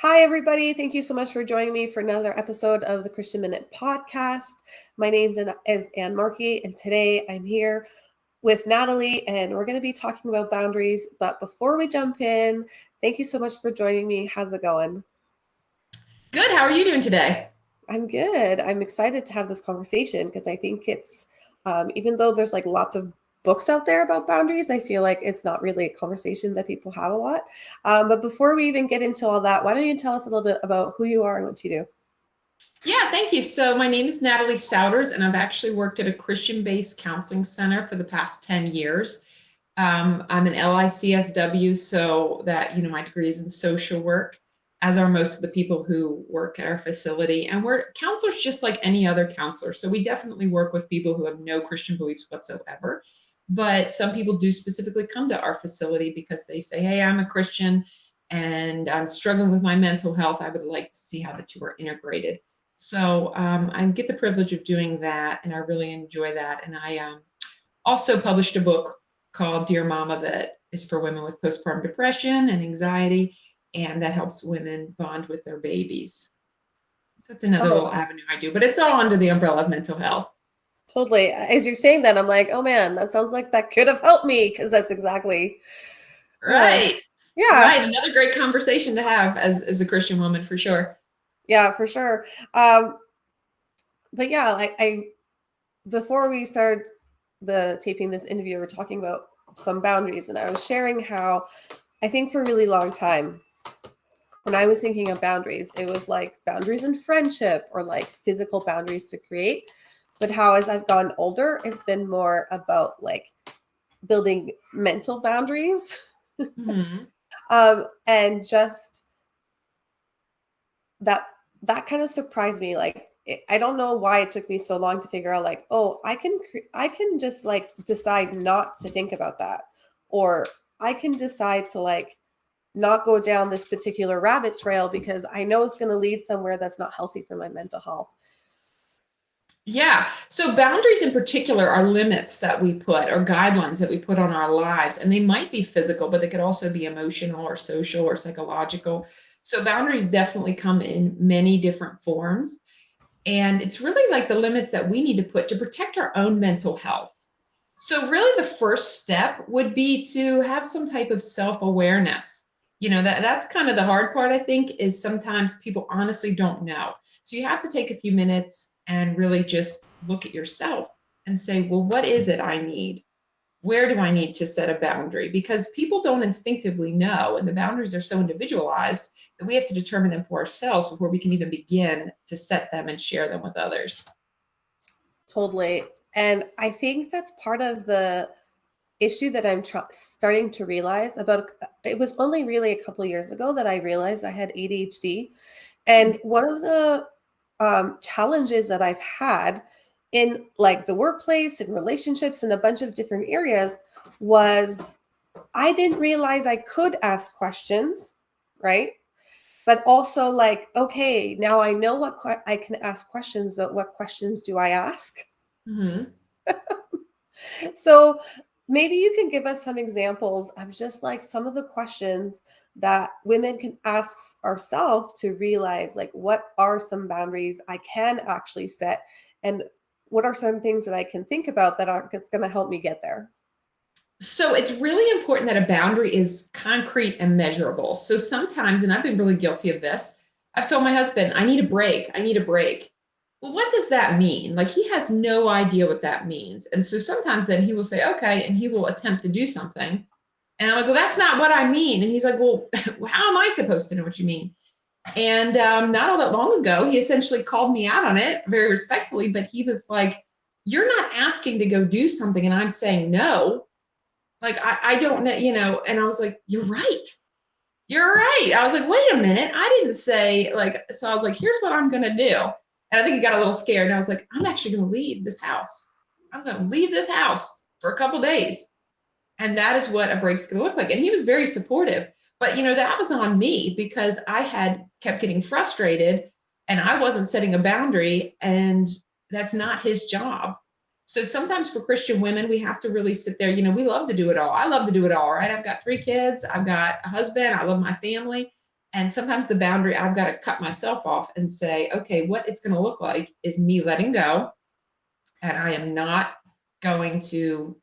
Hi, everybody. Thank you so much for joining me for another episode of the Christian Minute podcast. My name is Ann Markey, and today I'm here with Natalie, and we're going to be talking about boundaries. But before we jump in, thank you so much for joining me. How's it going? Good. How are you doing today? I'm good. I'm excited to have this conversation because I think it's, um, even though there's like lots of books out there about boundaries. I feel like it's not really a conversation that people have a lot. Um, but before we even get into all that, why don't you tell us a little bit about who you are and what you do? Yeah, thank you. So my name is Natalie Souders, and I've actually worked at a Christian-based counseling center for the past 10 years. Um, I'm an LICSW, so that, you know, my degree is in social work, as are most of the people who work at our facility. And we're counselors just like any other counselor. So we definitely work with people who have no Christian beliefs whatsoever. But some people do specifically come to our facility because they say, hey, I'm a Christian and I'm struggling with my mental health. I would like to see how the two are integrated. So um, I get the privilege of doing that, and I really enjoy that. And I um, also published a book called Dear Mama that is for women with postpartum depression and anxiety, and that helps women bond with their babies. So it's another oh. little avenue I do, but it's all under the umbrella of mental health. Totally. As you're saying that, I'm like, oh man, that sounds like that could have helped me because that's exactly right. Uh, yeah. Right. Another great conversation to have as, as a Christian woman for sure. Yeah, for sure. Um, but yeah, I, I before we start the taping this interview, we're talking about some boundaries, and I was sharing how I think for a really long time, when I was thinking of boundaries, it was like boundaries in friendship or like physical boundaries to create but how as I've gotten older, it's been more about like building mental boundaries. Mm-hmm. um, and just that that kind of surprised me. Like it, I don't know why it took me so long to figure out like, oh, I can I can just like decide not to think about that. Or I can decide to like not go down this particular rabbit trail because I know it's going to lead somewhere that's not healthy for my mental health. Yeah. So boundaries in particular are limits that we put or guidelines that we put on our lives. And they might be physical, but they could also be emotional or social or psychological. So boundaries definitely come in many different forms. And it's really like the limits that we need to put to protect our own mental health. So really the first step would be to have some type of self-awareness. You know, that that's kind of the hard part I think is sometimes people honestly don't know. So you have to take a few minutes and really just look at yourself and say, well, what is it I need? Where do I need to set a boundary? Because people don't instinctively know, and the boundaries are so individualized that we have to determine them for ourselves before we can even begin to set them and share them with others. Totally. And I think that's part of the issue that I'm tr- starting to realize about it was only really a couple years ago that I realized I had ADHD. And mm-hmm. one of the um, challenges that I've had in like the workplace and relationships in a bunch of different areas was I didn't realize I could ask questions, right? But also like, okay, now I know what I can ask questions, but what questions do I ask? Mm-hmm. so maybe you can give us some examples of just like some of the questions that women can ask ourselves to realize like what are some boundaries I can actually set and what are some things that I can think about that are that's going to help me get there. So it's really important that a boundary is concrete and measurable. So sometimes, and I've been really guilty of this, I've told my husband, I need a break. I need a break. Well, what does that mean? Like he has no idea what that means. And so sometimes then he will say, okay, and he will attempt to do something. And I'm like, well, that's not what I mean. And he's like, well, how am I supposed to know what you mean? And um, not all that long ago, he essentially called me out on it very respectfully, but he was like, you're not asking to go do something and I'm saying no. Like, I, I don't know, you know, and I was like, you're right. You're right. I was like, wait a minute. I didn't say like, so I was like, here's what I'm going to do. And I think he got a little scared. And I was like, I'm actually going to leave this house. I'm going to leave this house for a couple days and that is what a break's going to look like. And he was very supportive. But you know that was on me because i had kept getting frustrated and i wasn't setting a boundary and that's not his job. So sometimes for christian women we have to really sit there you know we love to do it all. I love to do it all right? I've got three kids i've got a husband i love my family. And sometimes the boundary I've got to cut myself off and say, okay, what it's going to look like is me letting go. And I am not going to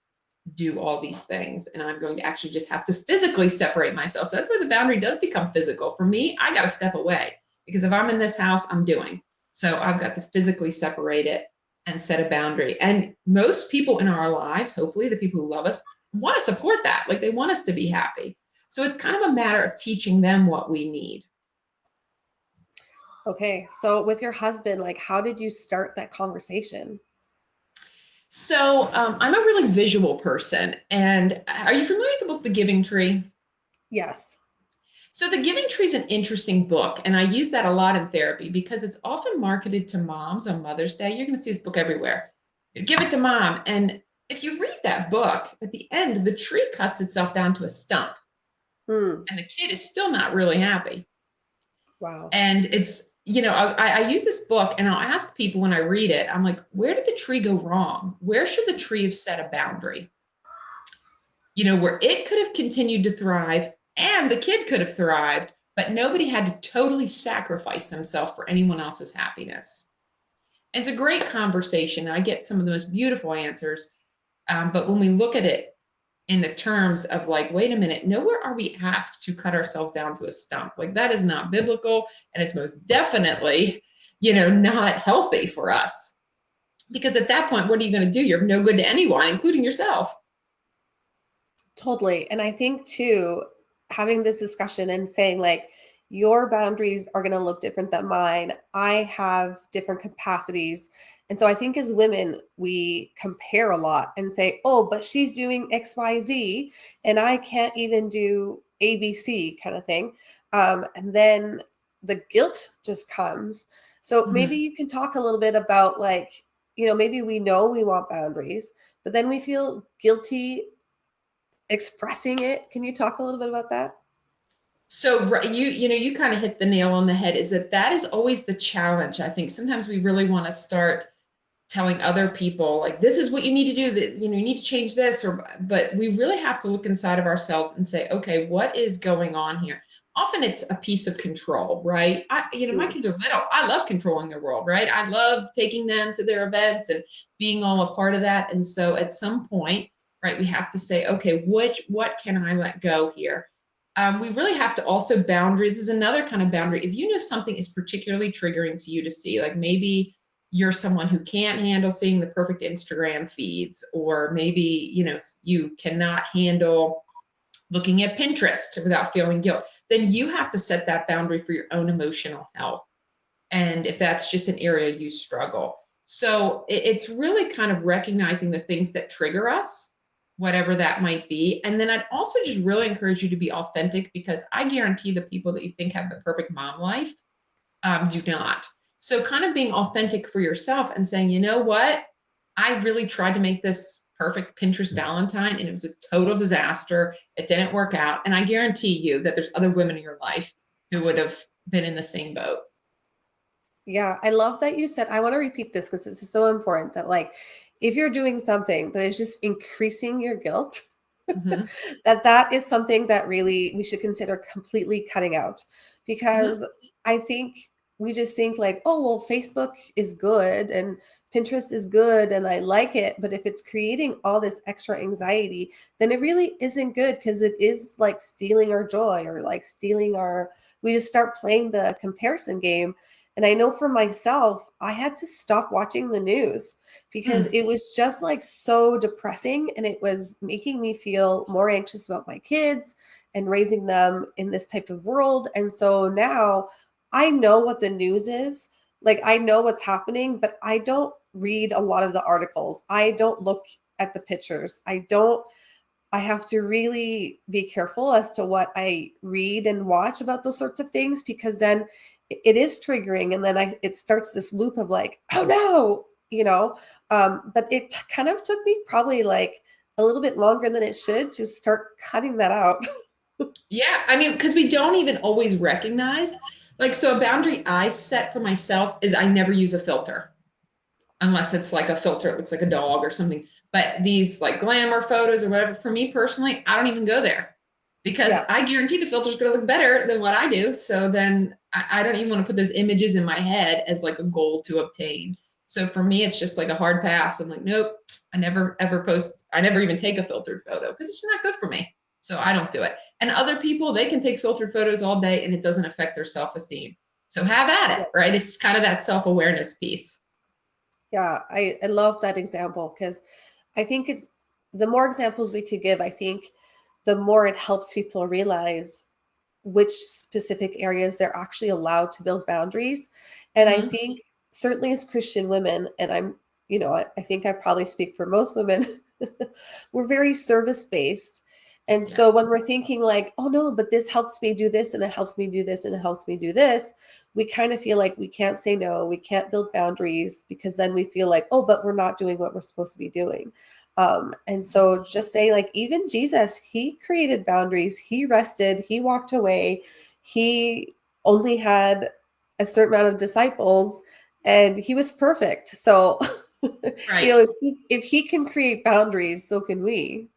do all these things. And I'm going to actually just have to physically separate myself. So that's where the boundary does become physical. For me, I got to step away because if I'm in this house, I'm doing. So I've got to physically separate it and set a boundary. And most people in our lives, hopefully the people who love us, want to support that. Like they want us to be happy. So it's kind of a matter of teaching them what we need. Okay. So with your husband, like how did you start that conversation? So um, I'm a really visual person. And are you familiar with the book, The Giving Tree? Yes. So The Giving Tree is an interesting book, and I use that a lot in therapy because it's often marketed to moms on Mother's Day. You're going to see this book everywhere. Give it to mom. And if you read that book, at the end, the tree cuts itself down to a stump. Hmm. And the kid is still not really happy. Wow. And it's, you know, I, I use this book and I'll ask people when I read it, I'm like, where did the tree go wrong? Where should the tree have set a boundary? You know, where it could have continued to thrive and the kid could have thrived, but nobody had to totally sacrifice themselves for anyone else's happiness. And it's a great conversation. I get some of the most beautiful answers. Um, but when we look at it in the terms of like, wait a minute, nowhere are we asked to cut ourselves down to a stump. Like that is not biblical, and it's most definitely, you know, not healthy for us. Because at that point, what are you going to do? You're no good to anyone, including yourself. Totally. And I think too, having this discussion and saying like, your boundaries are going to look different than mine. I have different capacities. And so I think as women, we compare a lot and say, oh, but she's doing XYZ and I can't even do ABC kind of thing. Um, and then the guilt just comes. So mm-hmm. maybe you can talk a little bit about like, you know, maybe we know we want boundaries, but then we feel guilty expressing it. Can you talk a little bit about that? So you you know you kind of hit the nail on the head is that that is always the challenge i think. Sometimes we really want to start telling other people like this is what you need to do that you know you need to change this or but we really have to look inside of ourselves and say okay what is going on here? Often it's a piece of control right? I you know my kids are little. I love controlling their world right? I love taking them to their events and being all a part of that and so at some point right we have to say okay which what can i let go here um, we really have to also boundary. This is another kind of boundary. If you know something is particularly triggering to you to see, like maybe you're someone who can't handle seeing the perfect Instagram feeds, or maybe you know you cannot handle looking at Pinterest without feeling guilt, then you have to set that boundary for your own emotional health. And if that's just an area you struggle. So it's really kind of recognizing the things that trigger us whatever that might be. And then I'd also just really encourage you to be authentic because I guarantee the people that you think have the perfect mom life um, do not. So, kind of being authentic for yourself and saying, you know what? I really tried to make this perfect Pinterest Valentine and it was a total disaster. It didn't work out. And I guarantee you that there's other women in your life who would have been in the same boat. Yeah, I love that you said, I want to repeat this because this is so important that, like, if you're doing something that is just increasing your guilt, mm-hmm. that that is something that really we should consider completely cutting out because mm-hmm. I think we just think like, oh, well, Facebook is good and Pinterest is good and I like it. But if it's creating all this extra anxiety, then it really isn't good because it is like stealing our joy or like stealing our, we just start playing the comparison game. And I know for myself, I had to stop watching the news because mm. it was just like so depressing and it was making me feel more anxious about my kids and raising them in this type of world. And so now I know what the news is. Like I know what's happening, but I don't read a lot of the articles. I don't look at the pictures. I don't I have to really be careful as to what I read and watch about those sorts of things because then it is triggering and then I it starts this loop of like, oh no, you know. Um, but it kind of took me probably like a little bit longer than it should to start cutting that out. yeah, I mean, because we don't even always recognize. Like, so a boundary I set for myself is I never use a filter unless it's like a filter, it looks like a dog or something. But these like glamour photos or whatever, for me personally, I don't even go there. Because Yeah. I guarantee the filter is going to look better than what I do. So then I, I don't even want to put those images in my head as like a goal to obtain. So for me, it's just like a hard pass. I'm like, nope, I never ever post, I never even take a filtered photo because it's not good for me. So I don't do it. And other people, they can take filtered photos all day and it doesn't affect their self esteem. So have at it, right? It's kind of that self awareness piece. Yeah, I, I love that example because I think it's the more examples we could give, I think the more it helps people realize which specific areas they're actually allowed to build boundaries. And I Mhm. think certainly as Christian women, and I'm, you know, I, I think I probably speak for most women, we're very service based. And Yeah. so when we're thinking like, oh no, but this helps me do this and it helps me do this and it helps me do this, we kind of feel like we can't say no, we can't build boundaries because then we feel like, oh, but we're not doing what we're supposed to be doing. Um, and so just say like even Jesus, he created boundaries, he rested, he walked away, he only had a certain amount of disciples and he was perfect. So Right. you know, if he, if he can create boundaries, so can we.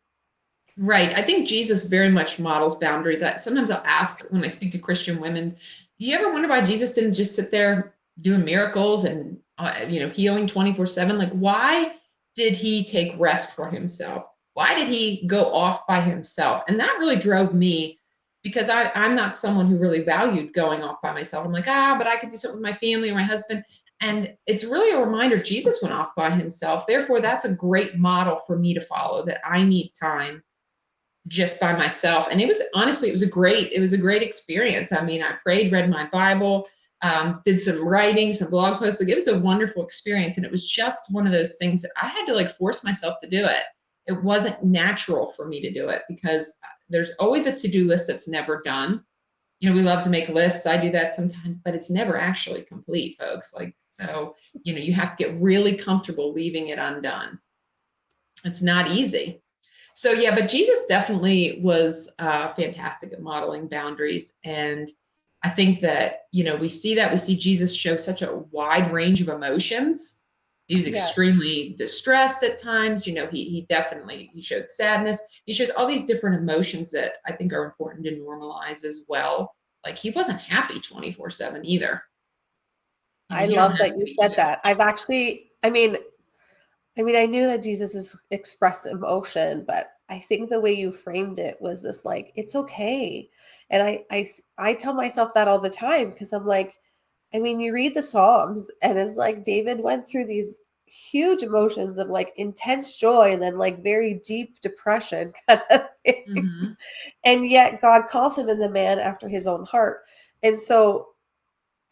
Right. I think Jesus very much models boundaries. I, sometimes I'll ask when I speak to Christian women, do you ever wonder why Jesus didn't just sit there doing miracles and uh, you know healing 24/7? Like why did he take rest for himself? Why did he go off by himself? And that really drove me because I, I'm not someone who really valued going off by myself. I'm like, ah, but I could do something with my family or my husband. And it's really a reminder Jesus went off by himself. Therefore, that's a great model for me to follow that I need time just by myself and it was honestly it was a great it was a great experience i mean i prayed read my bible um, did some writing some blog posts like it was a wonderful experience. And it was just one of those things that i had to like force myself to do it. It wasn't natural for me to do it because there's always a to-do list that's never done. You know we love to make lists. I do that sometimes but it's never actually complete folks. Like so you know you have to get really comfortable leaving it undone. It's not easy. So yeah, but Jesus definitely was uh, fantastic at modeling boundaries, and I think that you know we see that we see Jesus show such a wide range of emotions. He was Yes. extremely distressed at times. You know, he he definitely he showed sadness. He shows all these different emotions that I think are important to normalize as well. Like he wasn't happy twenty four seven either. I you love that you said either. that. I've actually, I mean, I mean, I knew that Jesus is express emotion, but I think the way you framed it was this like, it's okay. And I, I, I tell myself that all the time because I'm like, I mean, you read the Psalms and it's like David went through these huge emotions of like intense joy and then like very deep depression kind of thing. Mhm. And yet God calls him as a man after his own heart. And so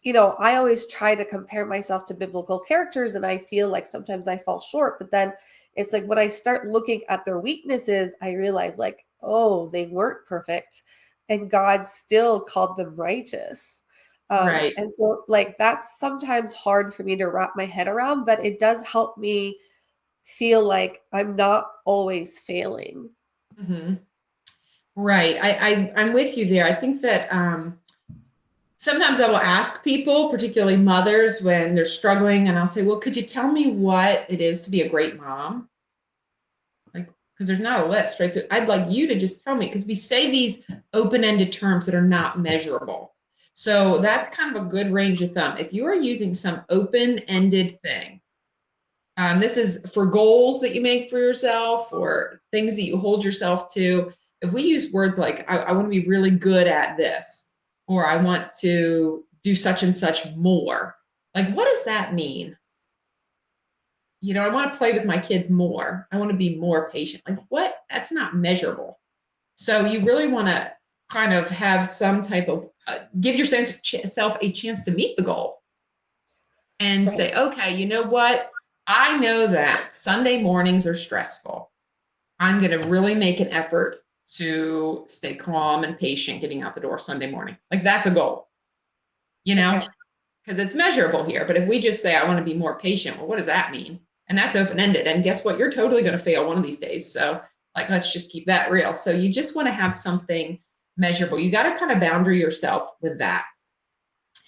you know, I always try to compare myself to biblical characters and I feel like sometimes I fall short, but then it's like when I start looking at their weaknesses, I realize like, oh, they weren't perfect and God still called them righteous. Um, Right. and so like that's sometimes hard for me to wrap my head around, but it does help me feel like I'm not always failing. hmm Right. I, I I'm with you there. I think that um, sometimes I will ask people, particularly mothers, when they're struggling, and I'll say, "Well, could you tell me what it is to be a great mom?" Because there's not a list, right? So I'd like you to just tell me, because we say these open-ended terms that are not measurable. So that's kind of a good range of thumb. If you are using some open-ended thing, um, this is for goals that you make for yourself or things that you hold yourself to. If we use words like, I, I want to be really good at this, or I want to do such and such more, like, what does that mean? You know, I want to play with my kids more. I want to be more patient. Like, what? That's not measurable. So you really want to kind of have some type of uh, give yourself a chance to meet the goal and Right. say, okay, you know what? I know that Sunday mornings are stressful. I'm going to really make an effort to stay calm and patient getting out the door Sunday morning. Like that's a goal, you know, Okay. because it's measurable here. But if we just say, I want to be more patient, well, what does that mean? And that's open ended. And guess what? You're totally going to fail one of these days. So, like, let's just keep that real. So, you just want to have something measurable. You got to kind of boundary yourself with that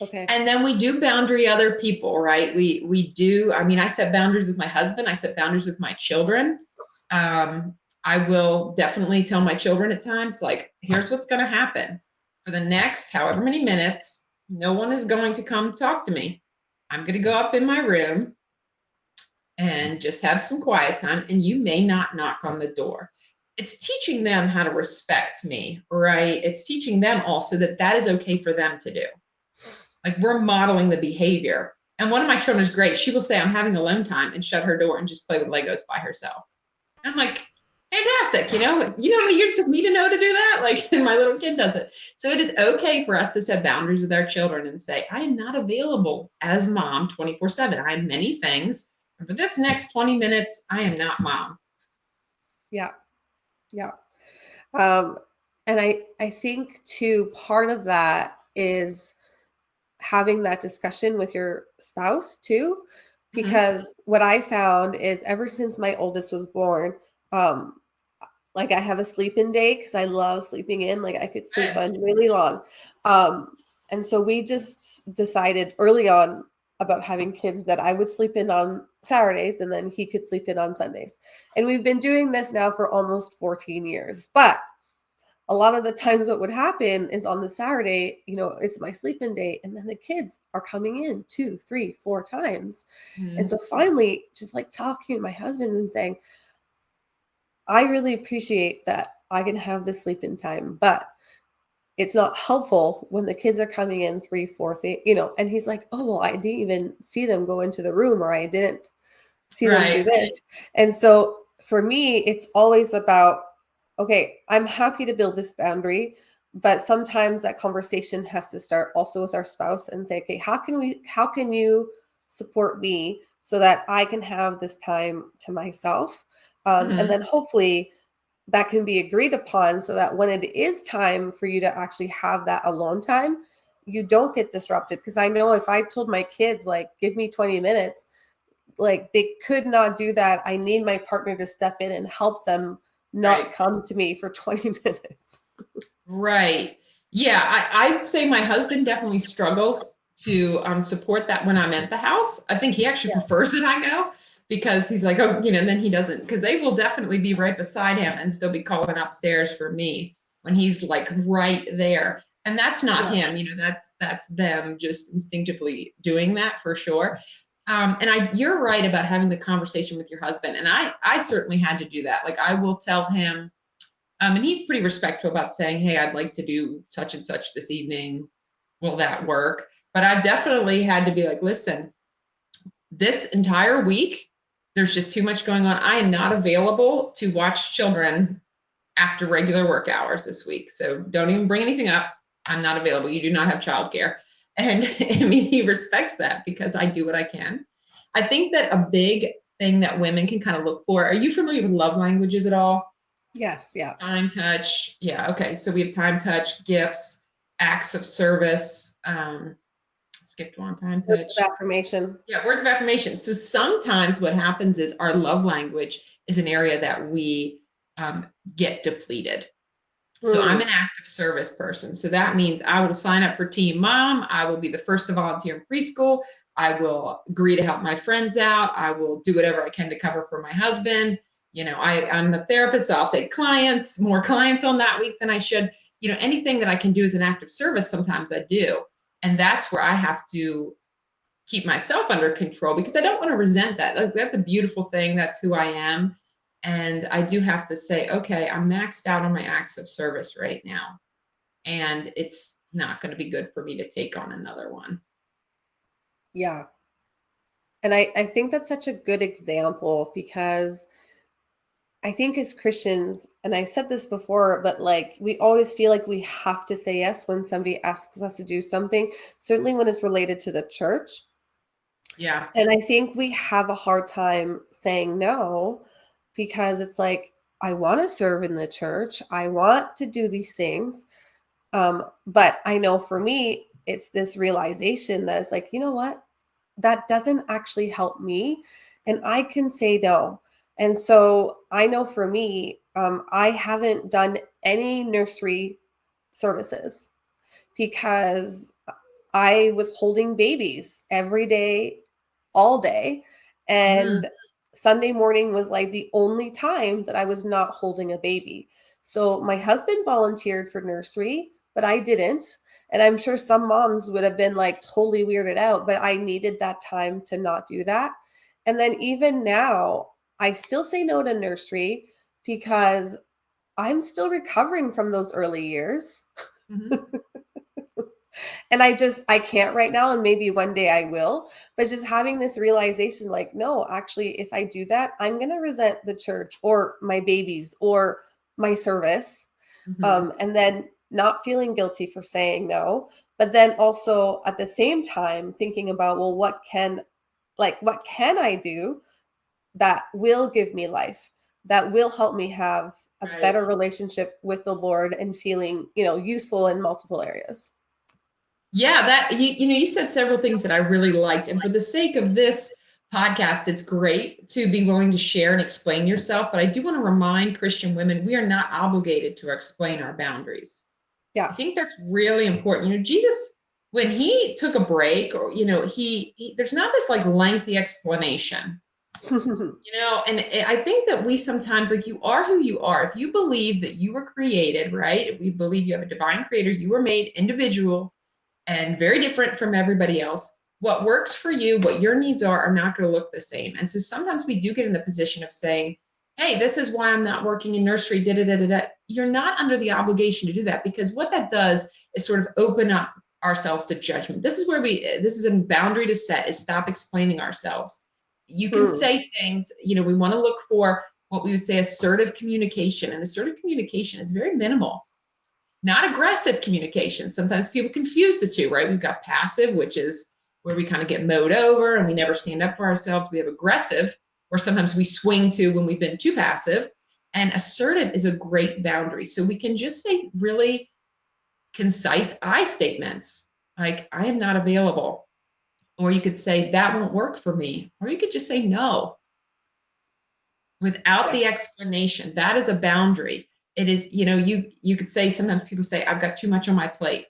Okay. and then we do boundary other people right we we do i mean i set boundaries with my husband i set boundaries with my children um I will definitely tell my children at times, like, here's what's going to happen for the next however many minutes. No one is going to come talk to me. I'm going to go up in my room and just have some quiet time, and you may not knock on the door. It's teaching them how to respect me, right? It's teaching them also that that is okay for them to do. Like we're modeling the behavior. And one of my children is great. She will say, I'm having alone time and shut her door and just play with Legos by herself. And I'm like, fantastic. You know, you know how many years took me to know to do that? Like, and my little kid does it. So it is okay for us to set boundaries with our children and say, I am not available as mom 24 7. I have many things. For this next 20 minutes, I am not mom. Yeah. Yeah. Um, and I, I think too, part of that is having that discussion with your spouse too mm-hmm. because mm-hmm. what i found is ever since my oldest was born um like I have a sleep in day because I love sleeping in. Like I could sleep on really long. Um, and so we just decided early on about having kids that I would sleep in on Saturdays and then he could sleep in on Sundays. And we've been doing this now for almost 14 years. But a lot of the times what would happen is on the Saturday, you know, it's my sleep-in day, and then the kids are coming in two, three, four times. Mm-hmm. And so finally, just like talking to my husband and saying, I really appreciate that I can have the sleep in time, but it's not helpful when the kids are coming in three, four, you know, and he's like, oh, well, I didn't even see them go into the room or I didn't see right. them do this. And so for me, it's always about, okay, I'm happy to build this boundary, but sometimes that conversation has to start also with our spouse and say, okay, how can we, how can you support me so that I can have this time to myself? Um, mm-hmm. And then hopefully that can be agreed upon so that when it is time for you to actually have that alone time, you don't get disrupted. Because I know if I told my kids, like, give me 20 minutes, like they could not do that. I need my partner to step in and help them not right. come to me for 20 minutes. right. Yeah. I, I'd say my husband definitely struggles to um, support that when I'm at the house. I think he actually yeah. prefers that I go because he's like, oh, you know, and then he doesn't, because they will definitely be right beside him and still be calling upstairs for me when he's like right there. And that's not yeah. him, you know, that's that's them just instinctively doing that for sure. Um, and I, you're right about having the conversation with your husband. And I, I certainly had to do that. Like I will tell him, um, and he's pretty respectful about saying, "Hey, I'd like to do such and such this evening. Will that work?" But I've definitely had to be like, "Listen, this entire week there's just too much going on. I am not available to watch children after regular work hours this week. So don't even bring anything up. I'm not available. You do not have childcare. And I mean, he respects that because I do what I can. I think that a big thing that women can kind of look for are you familiar with love languages at all? Yes, yeah. Time, touch. Yeah, okay. So we have time, touch, gifts, acts of service, um, skipped one time touch. Words of affirmation. Yeah, words of affirmation. So sometimes what happens is our love language is an area that we um, get depleted. Mm. So I'm an acts of service person. So that means I will sign up for Team Mom. I will be the first to volunteer in preschool. I will agree to help my friends out. I will do whatever I can to cover for my husband. You know, I, I'm a therapist, so I'll take clients, more clients on that week than I should. You know, anything that I can do as an acts of service, sometimes I do. And that's where I have to keep myself under control because I don't want to resent that. Like, that's a beautiful thing. That's who I am. And I do have to say, okay, I'm maxed out on my acts of service right now. And it's not going to be good for me to take on another one. Yeah. And I, I think that's such a good example because I think as Christians, and I've said this before, but like we always feel like we have to say yes when somebody asks us to do something, certainly when it's related to the church. Yeah. And I think we have a hard time saying no because it's like, I want to serve in the church, I want to do these things. Um, but I know for me, it's this realization that it's like, you know what? That doesn't actually help me. And I can say no and so I know for me, um, I haven't done any nursery services because I was holding babies every day, all day. And mm. Sunday morning was like the only time that I was not holding a baby. So my husband volunteered for nursery, but I didn't. And I'm sure some moms would have been like totally weirded out, but I needed that time to not do that. And then even now, I still say no to nursery because I'm still recovering from those early years. Mm-hmm. and I just I can't right now and maybe one day I will, but just having this realization like no, actually if I do that, I'm going to resent the church or my babies or my service. Mm-hmm. Um and then not feeling guilty for saying no, but then also at the same time thinking about well what can like what can I do that will give me life, that will help me have a better relationship with the Lord and feeling, you know, useful in multiple areas. Yeah, that you, you know, you said several things that I really liked. And for the sake of this podcast, it's great to be willing to share and explain yourself. But I do want to remind Christian women we are not obligated to explain our boundaries. Yeah. I think that's really important. You know, Jesus, when he took a break, or you know, he, he there's not this like lengthy explanation. you know, and I think that we sometimes like you are who you are. If you believe that you were created, right? If we believe you have a divine creator, you were made individual and very different from everybody else. What works for you, what your needs are, are not going to look the same. And so sometimes we do get in the position of saying, hey, this is why I'm not working in nursery, da da da da da. You're not under the obligation to do that because what that does is sort of open up ourselves to judgment. This is where we, this is a boundary to set, is stop explaining ourselves. You can hmm. say things, you know, we want to look for what we would say assertive communication. And assertive communication is very minimal not aggressive communication. Sometimes people confuse the two, right? We've got passive, which is where we kind of get mowed over and we never stand up for ourselves. We have aggressive, or sometimes we swing to when we've been too passive. And assertive is a great boundary. So we can just say really concise I statements like, I am not available. Or you could say, that won't work for me. Or you could just say no. Without the explanation. That is a boundary. It is you know you you could say sometimes people say i've got too much on my plate.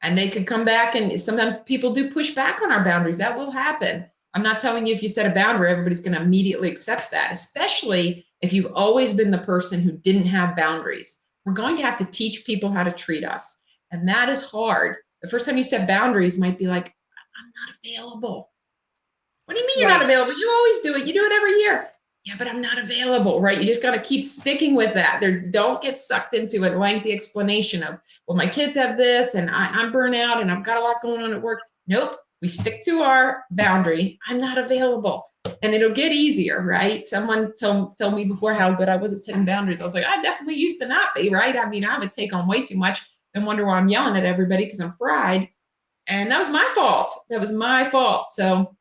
And they could come back and sometimes people do push back on our boundaries. That will happen. I'm not telling you if you set a boundary everybody's going to immediately accept that especially if you've always been the person who didn't have boundaries. We're going to have to teach people how to treat us and that is hard. The first time you set boundaries might be like i'm not available what do you mean you're not available you always do it you do it every year yeah, but I'm not available, right? You just got to keep sticking with that. There, don't get sucked into a lengthy explanation of, well, my kids have this and I, I'm burnout and I've got a lot going on at work. Nope, we stick to our boundary. I'm not available. And it'll get easier, right? Someone told, told me before how good I was at setting boundaries. I was like, I definitely used to not be, right? I mean, I would take on way too much and wonder why I'm yelling at everybody because I'm fried. And that was my fault. That was my fault. So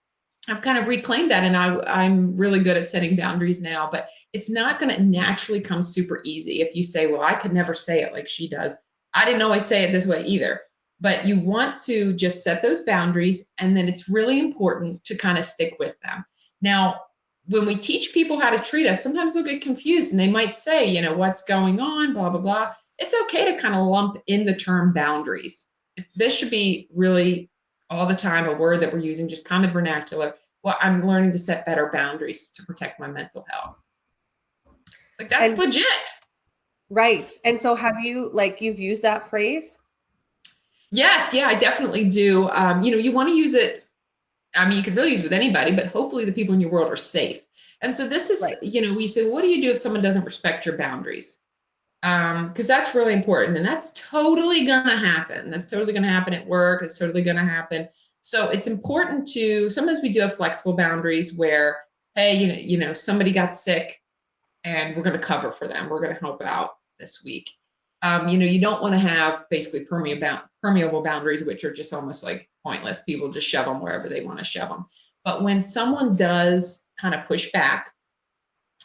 I've kind of reclaimed that and I, I'm really good at setting boundaries now, but it's not going to naturally come super easy if you say, well, I could never say it like she does. I didn't always say it this way either. But you want to just set those boundaries, and then it's really important to kind of stick with them. Now, when we teach people how to treat us, sometimes they'll get confused and they might say, you know, what's going on, blah, blah, blah. It's okay to kind of lump in the term boundaries. This should be really all the time a word that we're using, just common vernacular. Well, I'm learning to set better boundaries to protect my mental health. Like that's and, legit. Right. And so have you like you've used that phrase? Yes, yeah, I definitely do. Um, you know, you want to use it. I mean, you can really use it with anybody, but hopefully the people in your world are safe. And so this is, right. you know, we say, well, what do you do if someone doesn't respect your boundaries? Um because that's really important and that's totally gonna happen. That's totally gonna happen at work it's totally gonna happen. So it's important to sometimes we do have flexible boundaries where hey you know you know somebody got sick and we're to cover for them we're to help out this week. Um, you know you don't want to have basically permeable permeable boundaries which are just almost like pointless. People just shove them wherever they want to shove them but when someone does kind of push back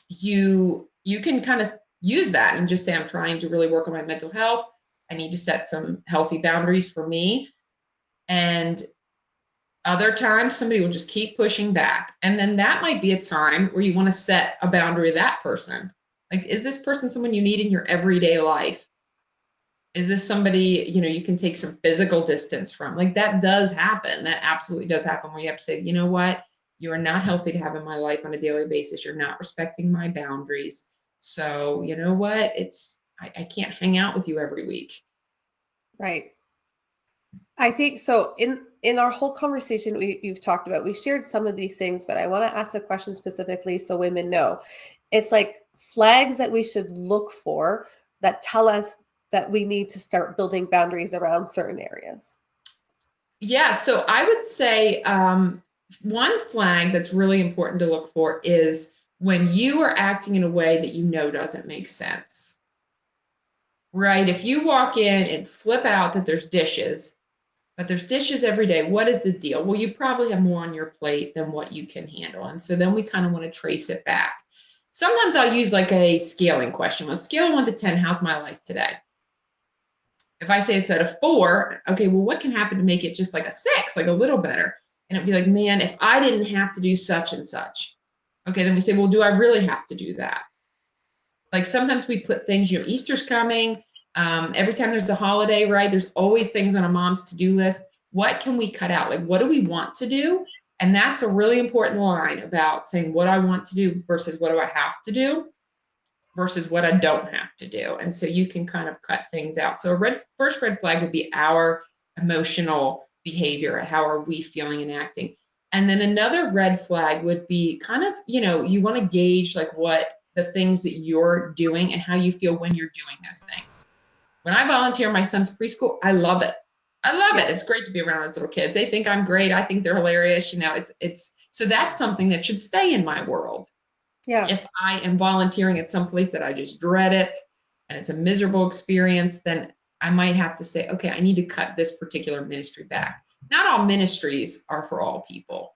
you you can kind of use that and just say, I'm trying to really work on my mental health. I need to set some healthy boundaries for me. And other times, somebody will just keep pushing back. And then that might be a time where you want to set a boundary with that person. Like, is this person someone you need in your everyday life? Is this somebody, you know, you can take some physical distance from? Like, that does happen. That absolutely does happen where you have to say, you know what? You are not healthy to have in my life on a daily basis. You're not respecting my boundaries. So, you know what? It's, I, I can't hang out with you every week. Right. I think so. In in our whole conversation, we you've talked about, we shared some of these things, but I want to ask the question specifically so women know. It's like flags that we should look for that tell us that we need to start building boundaries around certain areas. Yeah, so I would say um, one flag that's really important to look for is when you are acting in a way that you know doesn't make sense. Right? If you walk in and flip out that there's dishes, but there's dishes every day, what is the deal? Well, you probably have more on your plate than what you can handle. And so then we kind of want to trace it back. Sometimes I'll use like a scaling question. On a scale one to 10, how's my life today? If I say it's at a four, okay, well, what can happen to make it just like a six, like a little better? And it'd be like, man, if I didn't have to do such and such, okay, then we say, well, do I really have to do that? Like sometimes we put things, you know, Easter's coming. Um, every time there's a holiday, right? There's always things on a mom's to do list. What can we cut out? Like, what do we want to do? And that's a really important line about saying what I want to do versus what do I have to do versus what I don't have to do. And so you can kind of cut things out. So a red first red flag would be our emotional behavior. How are we feeling and acting? And then another red flag would be kind of, you know, you want to gauge like what the things that you're doing and how you feel when you're doing those things. When I volunteer my son's preschool, I love it. I love it. It's great to be around those little kids. They think I'm great. I think they're hilarious. You know, it's it's so that's something that should stay in my world. Yeah. If I am volunteering at some place that I just dread it and it's a miserable experience, then I might have to say, okay, I need to cut this particular ministry back. Not all ministries are for all people.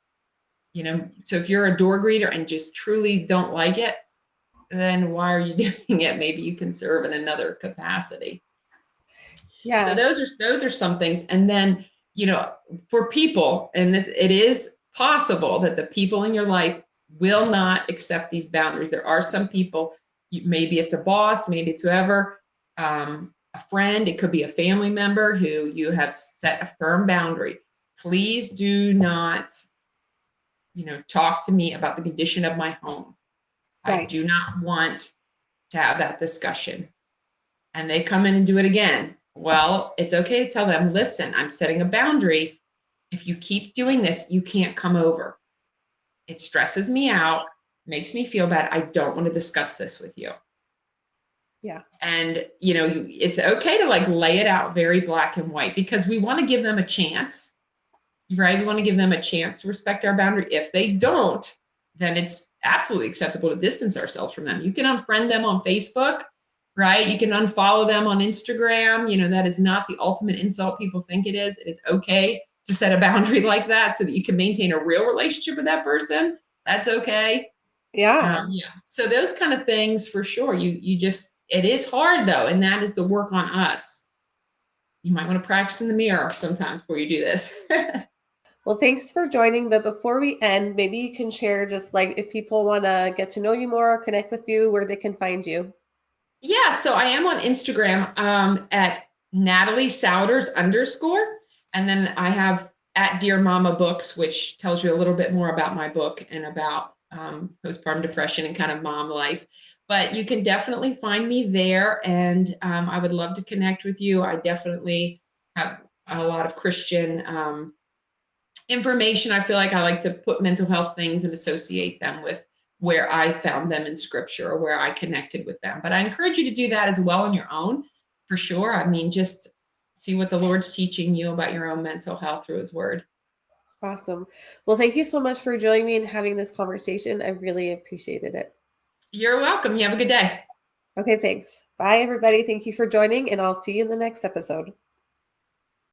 You know, so if you're a door greeter and just truly don't like it, then why are you doing it? Maybe you can serve in another capacity. Yeah. So those are those are some things. And then, you know, for people, and it is possible that the people in your life will not accept these boundaries. There are some people, maybe it's a boss, maybe it's whoever, um, a friend, it could be a family member who you have set a firm boundary. Please do not, you know, talk to me about the condition of my home. Right. I do not want to have that discussion. And they come in and do it again. Well, it's okay to tell them, listen, I'm setting a boundary. If you keep doing this, you can't come over. It stresses me out, makes me feel bad. I don't want to discuss this with you. Yeah. And, you know, it's okay to like lay it out very black and white because we want to give them a chance, right? We want to give them a chance to respect our boundary. If they don't, then it's absolutely acceptable to distance ourselves from them. You can unfriend them on Facebook, right? You can unfollow them on Instagram. You know, that is not the ultimate insult people think it is. It is okay to set a boundary like that so that you can maintain a real relationship with that person. That's okay. Yeah. Um, yeah. So those kind of things for sure. You you just it is hard though, and that is the work on us. You might want to practice in the mirror sometimes before you do this. well, thanks for joining. But before we end, maybe you can share just like if people want to get to know you more or connect with you, where they can find you. Yeah, so I am on Instagram um, at Natalie Souders underscore, and then I have at Dear Mama Books, which tells you a little bit more about my book and about um, postpartum depression and kind of mom life but you can definitely find me there and um, i would love to connect with you. I definitely have a lot of christian um, information. I feel like i like to put mental health things and associate them with where i found them in scripture or where i connected with them. But i encourage you to do that as well on your own for sure. I mean just see what the lord's teaching you about your own mental health through his word. Awesome. Well thank you so much for joining me and having this conversation. I really appreciated it you're welcome. You have a good day. Okay, thanks. Bye, everybody. Thank you for joining, and I'll see you in the next episode.